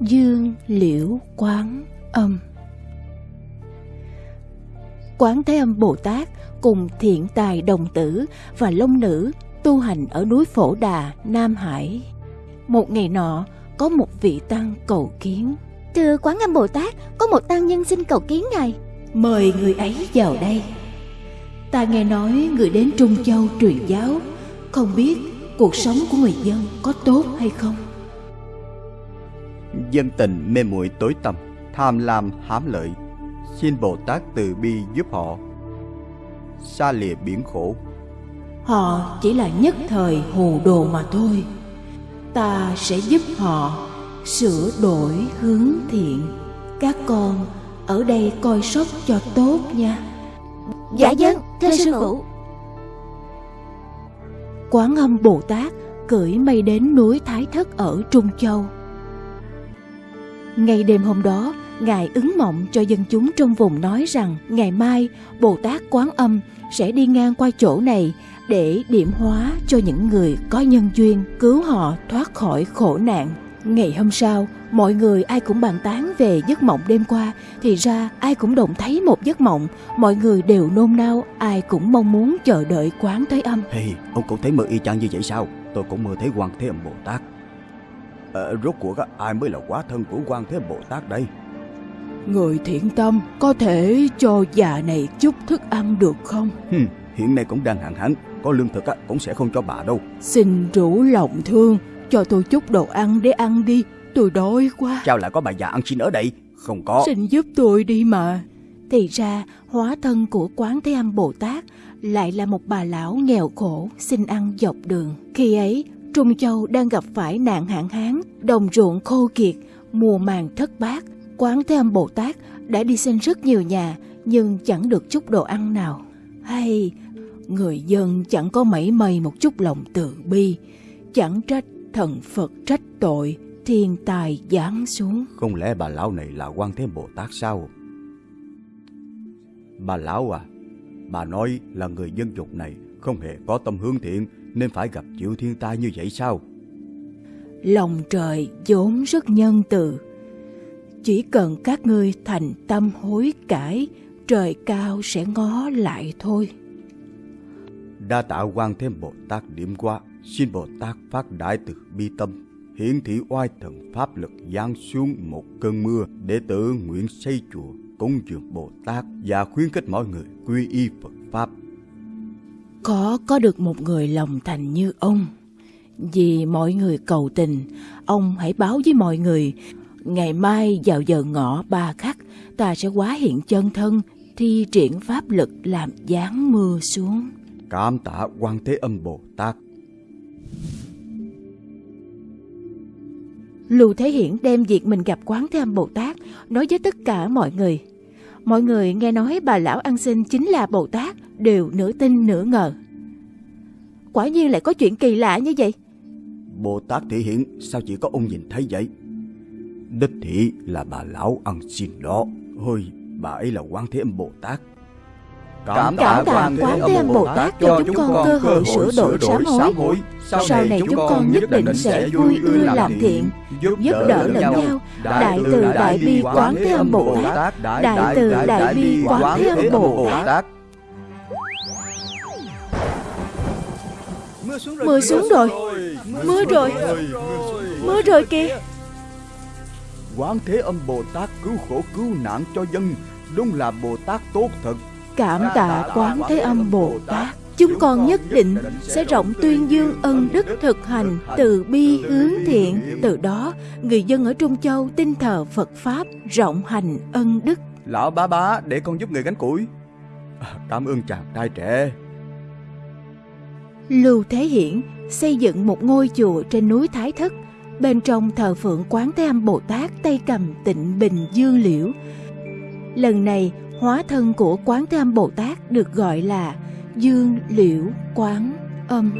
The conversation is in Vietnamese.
Dương Liễu Quán Âm Quán Thế Âm Bồ Tát cùng thiện tài đồng tử và long nữ tu hành ở núi Phổ Đà, Nam Hải. Một ngày nọ, có một vị tăng cầu kiến. Thưa Quán Âm Bồ Tát, có một tăng nhân xin cầu kiến ngài. Mời người ấy vào đây. Ta nghe nói người đến Trung Châu truyền giáo, không biết cuộc sống của người dân có tốt hay không? Dân tình mê muội tối tăm, tham lam hám lợi, xin Bồ Tát từ bi giúp họ. Xa lìa biển khổ, Họ chỉ là nhất thời hồ đồ mà thôi. Ta sẽ giúp họ sửa đổi hướng thiện. Các con ở đây coi sóc cho tốt nha. Dạ dân, thưa sư phụ. Quán âm Bồ Tát cưỡi mây đến núi Thái Thất ở Trung Châu. Ngày đêm hôm đó, Ngài ứng mộng cho dân chúng trong vùng nói rằng ngày mai Bồ Tát Quán Âm sẽ đi ngang qua chỗ này để điểm hóa cho những người có nhân duyên cứu họ thoát khỏi khổ nạn. Ngày hôm sau, mọi người ai cũng bàn tán về giấc mộng đêm qua, thì ra ai cũng đồng thấy một giấc mộng, mọi người đều nôn nao, ai cũng mong muốn chờ đợi quán thế âm. Hey, ông cũng thấy mơ y chang như vậy sao? Tôi cũng mơ thấy quan thế âm Bồ Tát. Ờ, rốt cuộc ai mới là quá thân của quan thế âm Bồ Tát đây? Người thiện tâm có thể cho già này chút thức ăn được không? Hừm, hiện nay cũng đang hạn hán, có lương thực cũng sẽ không cho bà đâu. Xin rủ lòng thương, cho tôi chút đồ ăn để ăn đi, tôi đói quá. Sao lại có bà già ăn xin ở đây? Không có. Xin giúp tôi đi mà. Thì ra, hóa thân của Quán Thế Âm Bồ Tát lại là một bà lão nghèo khổ xin ăn dọc đường. Khi ấy, Trung Châu đang gặp phải nạn hạn hán, đồng ruộng khô kiệt, mùa màng thất bát. Quán Thế Âm Bồ Tát đã đi xin rất nhiều nhà nhưng chẳng được chút đồ ăn nào. Hay, người dân chẳng có mảy may một chút lòng từ bi, chẳng trách thần Phật trách tội, thiên tài giáng xuống. Không lẽ bà lão này là quan thế Bồ Tát sao? Bà lão à, bà nói là người dân dục này không hề có tâm hướng thiện nên phải gặp chịu thiên tai như vậy sao? Lòng trời vốn rất nhân từ. Chỉ cần các ngươi thành tâm hối cải, trời cao sẽ ngó lại thôi. Đa tạ quan thế Bồ Tát điểm qua, xin Bồ Tát phát đại từ bi tâm, hiển thị oai thần pháp lực giáng xuống một cơn mưa để tự nguyện xây chùa cúng dường Bồ Tát và khuyến khích mọi người quy y Phật pháp. Có có được một người lòng thành như ông. Vì mọi người cầu tình, ông hãy báo với mọi người, ngày mai vào giờ ngọ ba khắc, ta sẽ quá hiện chân thân, thi triển pháp lực làm giáng mưa xuống. Cảm tạ quan thế âm Bồ Tát. Lưu Thế Hiển đem việc mình gặp quán Thế Âm Bồ Tát nói với tất cả mọi người. Mọi người nghe nói bà lão ăn xin chính là Bồ Tát đều nửa tin nửa ngờ. Quả nhiên lại có chuyện kỳ lạ như vậy. Bồ Tát thể hiện sao chỉ có ông nhìn thấy vậy? Đích thị là bà lão ăn xin đó. Ôi, bà ấy là quan thế âm Bồ Tát. Cảm tạ Quán Thế Âm Bồ Tát cho chúng con cơ hội sửa đổi sám hối. Sau này chúng con nhất định sẽ vui ưa làm thiện, giúp đỡ lẫn nhau. Đại từ đại bi Quán Thế Âm Bồ Tát, đại từ đại bi Quán Thế Âm Bồ Tát. Mưa xuống rồi, mưa rồi, mưa rồi kìa. Quán Thế Âm Bồ Tát cứu khổ cứu nạn cho dân, đúng là Bồ Tát tốt thật. Cảm tạ Quán Thế Âm Bồ Tát. Chúng con nhất định sẽ rộng tuyên dương ân đức thực hành từ bi hướng thiện. Từ đó, người dân ở Trung Châu tin thờ Phật Pháp, rộng hành ân đức. Lão bá bá, để con giúp người gánh củi. À, Cảm ơn chàng trai trẻ. Lưu Thế Hiển xây dựng một ngôi chùa trên núi Thái Thất. Bên trong thờ phượng Quán Thế Âm Bồ Tát tay cầm tịnh bình dương liễu. Lần này, hóa thân của Quán Thế Âm Bồ Tát được gọi là Dương Liễu Quán Âm.